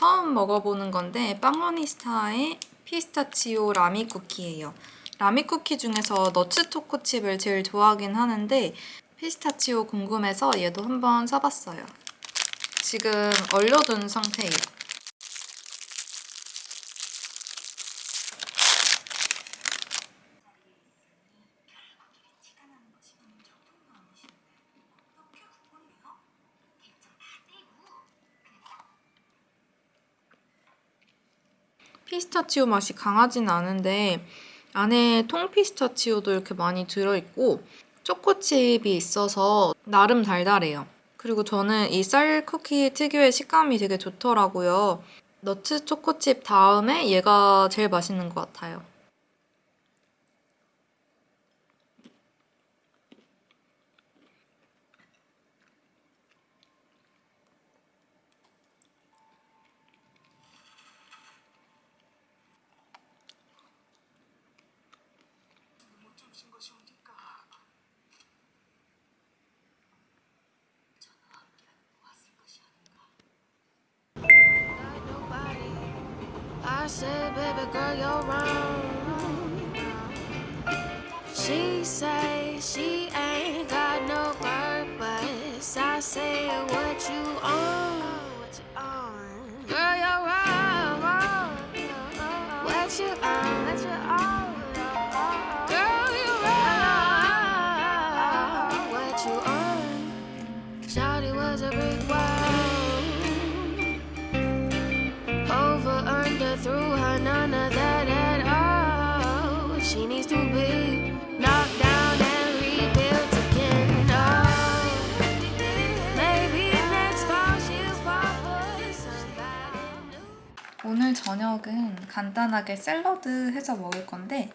처음 먹어보는 건데 빵로니스타의 피스타치오 라미 쿠키예요. 라미 쿠키 중에서 너츠 초코칩을 제일 좋아하긴 하는데 피스타치오 궁금해서 얘도 한번 사봤어요. 지금 얼려둔 상태예요. 피스타치오 맛이 강하진 않은데 안에 통피스타치오도 이렇게 많이 들어있고 초코칩이 있어서 나름 달달해요. 그리고 저는 이 쌀 쿠키 특유의 식감이 되게 좋더라고요. 너츠 초코칩 다음에 얘가 제일 맛있는 것 같아요. Said, baby girl, you're wrong. She say she ain't got no purpose. I say, 오늘 저녁은 간단하게 샐러드 해서 먹을 건데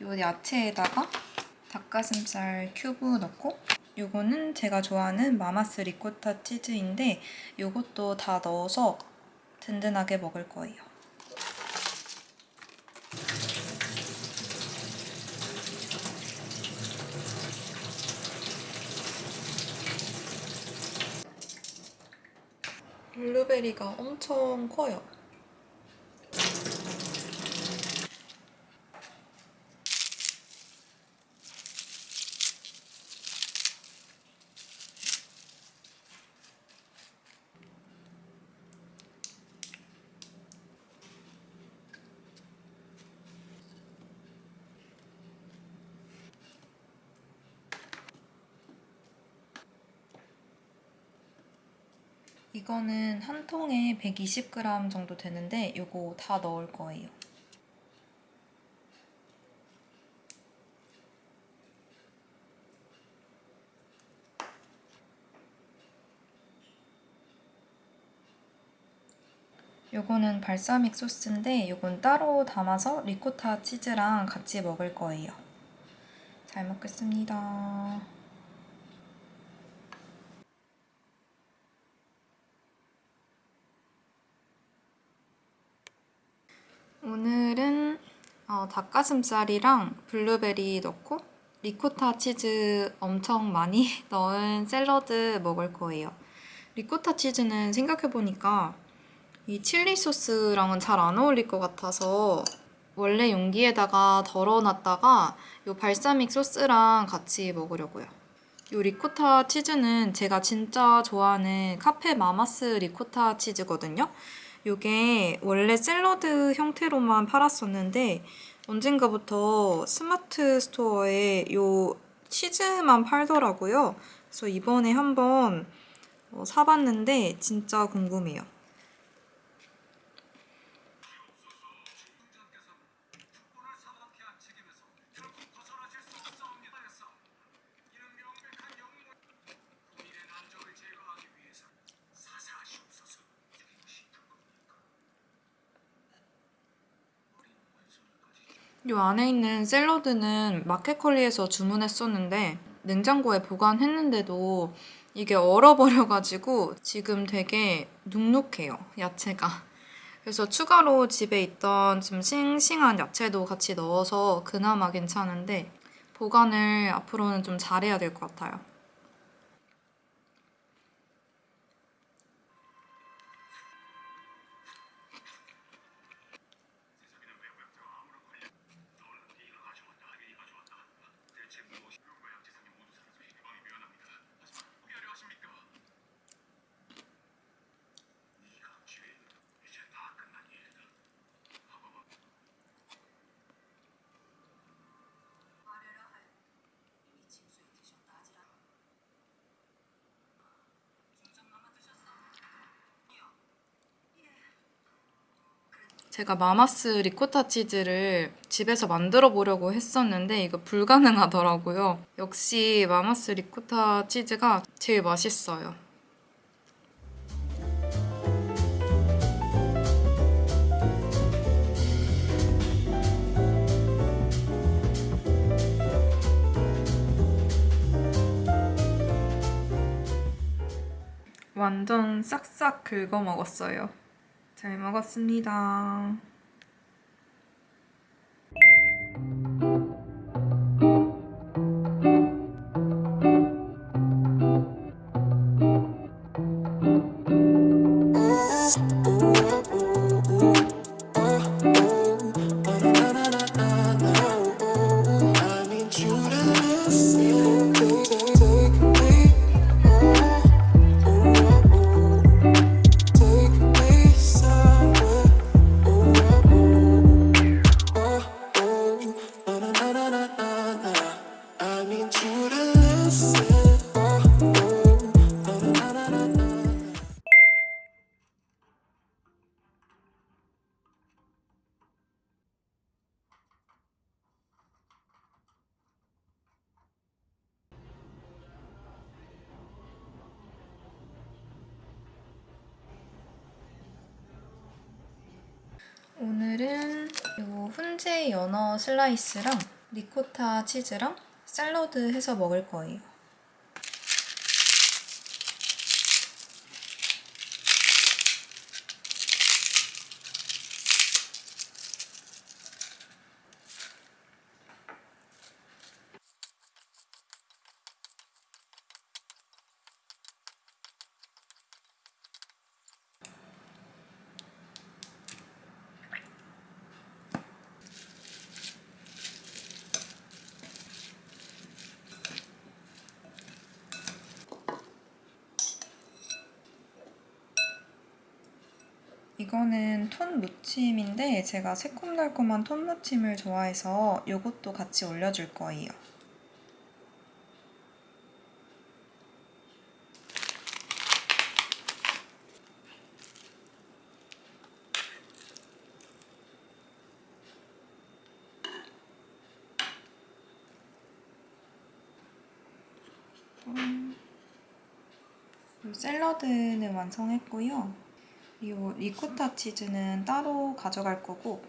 요 야채에다가 닭가슴살 큐브 넣고 요거는 제가 좋아하는 마마스 리코타 치즈인데 요것도 다 넣어서 든든하게 먹을 거예요. 블루베리가 엄청 커요. 이거는 한 통에 120g 정도 되는데 이거 다 넣을 거예요. 요거는 발사믹 소스인데 요건 따로 담아서 리코타 치즈랑 같이 먹을 거예요. 잘 먹겠습니다. 오늘은 어, 닭가슴살이랑 블루베리 넣고 리코타 치즈 엄청 많이 넣은 샐러드 먹을 거예요. 리코타 치즈는 생각해보니까 이 칠리 소스랑은 잘 안 어울릴 것 같아서 원래 용기에다가 덜어놨다가 이 발사믹 소스랑 같이 먹으려고요. 이 리코타 치즈는 제가 진짜 좋아하는 카페 마마스 리코타 치즈거든요. 이게 원래 샐러드 형태로만 팔았었는데 언젠가부터 스마트 스토어에 이 치즈만 팔더라고요. 그래서 이번에 한번 어, 사봤는데 진짜 궁금해요. 이 안에 있는 샐러드는 마켓컬리에서 주문했었는데 냉장고에 보관했는데도 이게 얼어버려가지고 지금 되게 눅눅해요, 야채가. 그래서 추가로 집에 있던 좀 싱싱한 야채도 같이 넣어서 그나마 괜찮은데 보관을 앞으로는 좀 잘해야 될 것 같아요. 제가 마마스 리코타 치즈를 집에서 만들어 보려고 했었는데 이거 불가능하더라고요. 역시 마마스 리코타 치즈가 제일 맛있어요. 완전 싹싹 긁어 먹었어요. 잘 먹었습니다. 오늘은 요 훈제 연어 슬라이스랑 리코타 치즈랑 샐러드 해서 먹을 거예요. 이거는 톤 무침인데 제가 새콤달콤한 톤 무침을 좋아해서 이것도 같이 올려줄 거예요. 음, 샐러드는 완성했고요. 이 리코타 치즈는 따로 가져갈 거고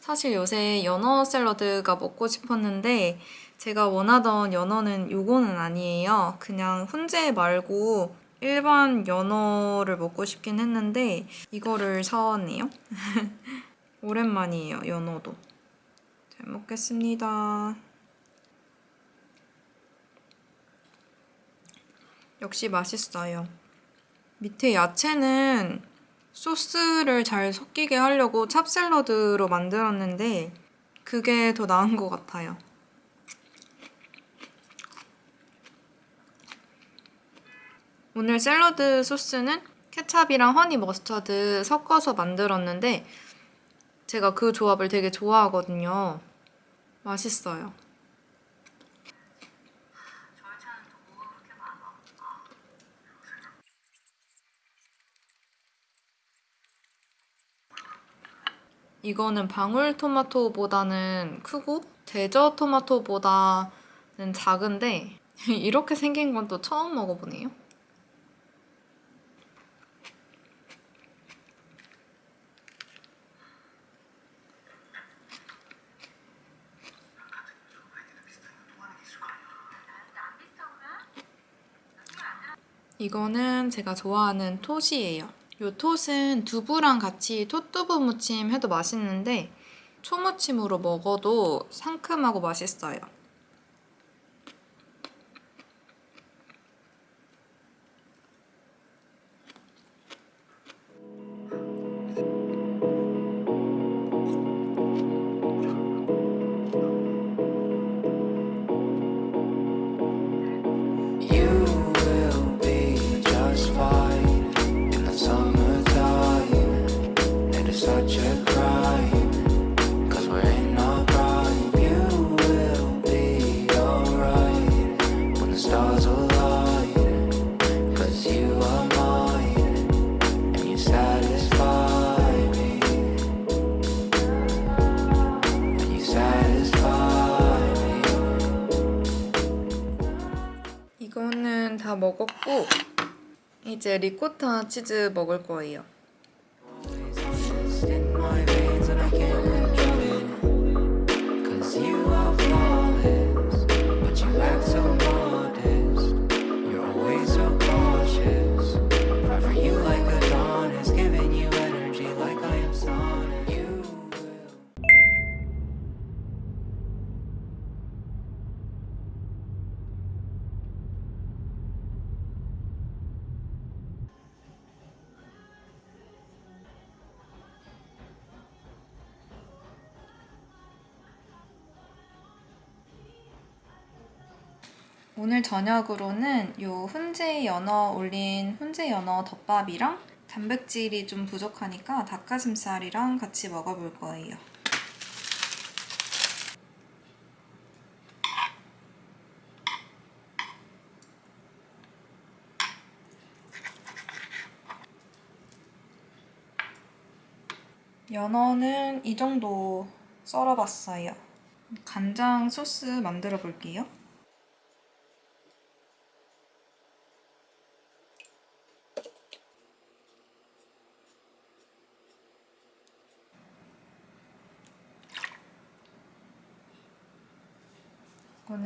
사실 요새 연어 샐러드가 먹고 싶었는데 제가 원하던 연어는 요거는 아니에요. 그냥 훈제 말고 일반 연어를 먹고 싶긴 했는데 이거를 사왔네요. 오랜만이에요, 연어도. 잘 먹겠습니다. 역시 맛있어요. 밑에 야채는 소스를 잘 섞이게 하려고 찹샐러드로 만들었는데 그게 더 나은 것 같아요. 오늘 샐러드 소스는 케찹이랑 허니 머스터드 섞어서 만들었는데 제가 그 조합을 되게 좋아하거든요. 맛있어요. 이거는 방울토마토보다는 크고 대저토마토보다는 작은데 이렇게 생긴 건 또 처음 먹어보네요. 이거는 제가 좋아하는 톳이에요. 이 톳은 두부랑 같이 톳두부 무침 해도 맛있는데 초무침으로 먹어도 상큼하고 맛있어요. 이거는 다 먹었고 이제 리코타 치즈 먹을 거예요. 오늘 저녁으로는 요 훈제 연어 올린 훈제 연어 덮밥이랑 단백질이 좀 부족하니까 닭가슴살이랑 같이 먹어볼 거예요. 연어는 이 정도 썰어봤어요. 간장 소스 만들어 볼게요.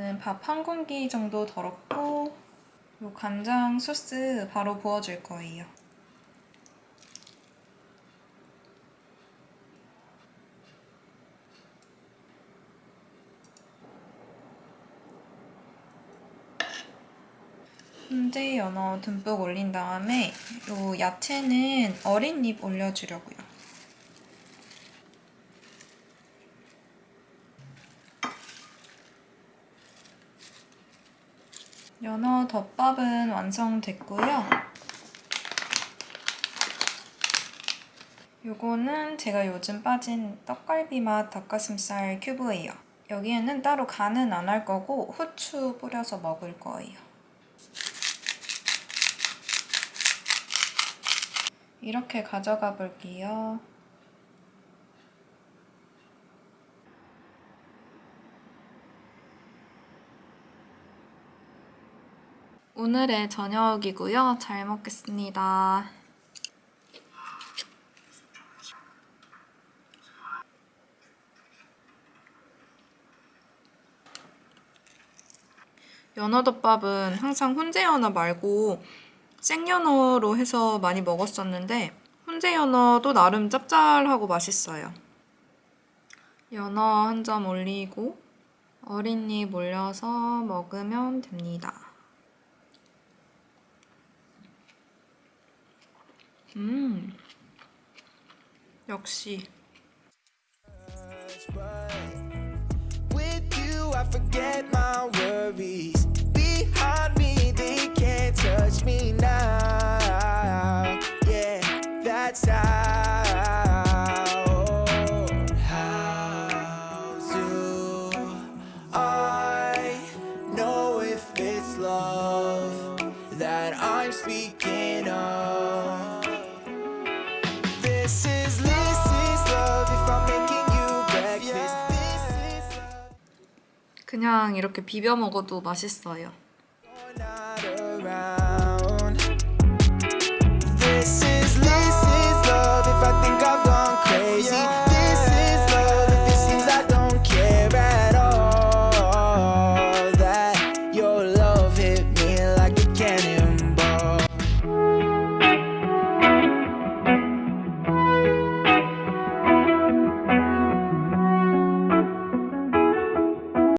이거는 밥 한 공기 정도 덜었고 요 간장 소스 바로 부어줄 거예요. 훈제 연어 듬뿍 올린 다음에 요 야채는 어린 잎 올려주려고요. 덮밥은 완성됐고요. 요거는 제가 요즘 빠진 떡갈비 맛 닭가슴살 큐브예요. 여기에는 따로 간은 안 할 거고 후추 뿌려서 먹을 거예요. 이렇게 가져가 볼게요. 오늘의 저녁이고요. 잘 먹겠습니다. 연어덮밥은 항상 훈제 연어 말고 생연어로 해서 많이 먹었었는데 훈제 연어도 나름 짭짤하고 맛있어요. 연어 한 점 올리고 어린 잎 올려서 먹으면 됩니다. 음, 역시 With you, I forget 그냥 이렇게 비벼 먹어도 맛있어요.